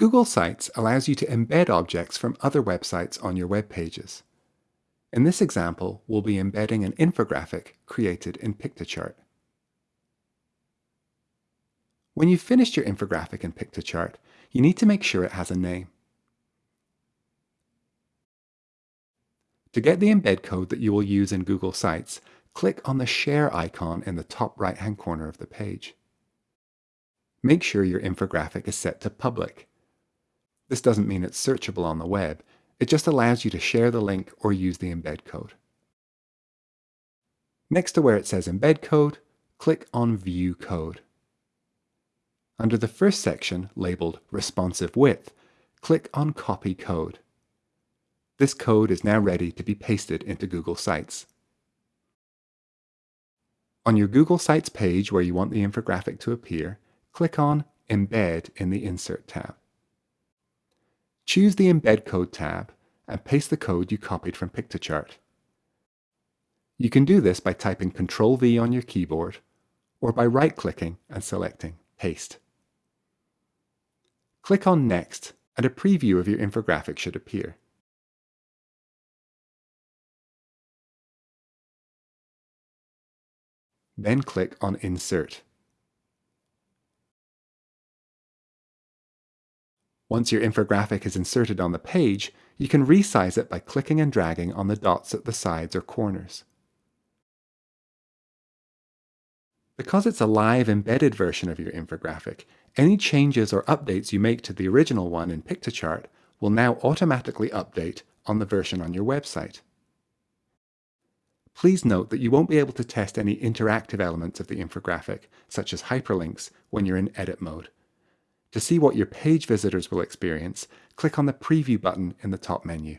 Google Sites allows you to embed objects from other websites on your web pages. In this example, we'll be embedding an infographic created in Piktochart. When you've finished your infographic in Piktochart, you need to make sure it has a name. To get the embed code that you will use in Google Sites, click on the Share icon in the top right-hand corner of the page. Make sure your infographic is set to Public. This doesn't mean it's searchable on the web, it just allows you to share the link or use the embed code. Next to where it says Embed Code, click on View Code. Under the first section, labeled Responsive Width, click on Copy Code. This code is now ready to be pasted into Google Sites. On your Google Sites page where you want the infographic to appear, click on Embed in the Insert tab. Choose the Embed Code tab and paste the code you copied from Piktochart. You can do this by typing Ctrl-V on your keyboard or by right-clicking and selecting Paste. Click on Next and a preview of your infographic should appear. Then click on Insert. Once your infographic is inserted on the page, you can resize it by clicking and dragging on the dots at the sides or corners. Because it's a live embedded version of your infographic, any changes or updates you make to the original one in Piktochart will now automatically update on the version on your website. Please note that you won't be able to test any interactive elements of the infographic, such as hyperlinks, when you're in edit mode. To see what your page visitors will experience, click on the Preview button in the top menu.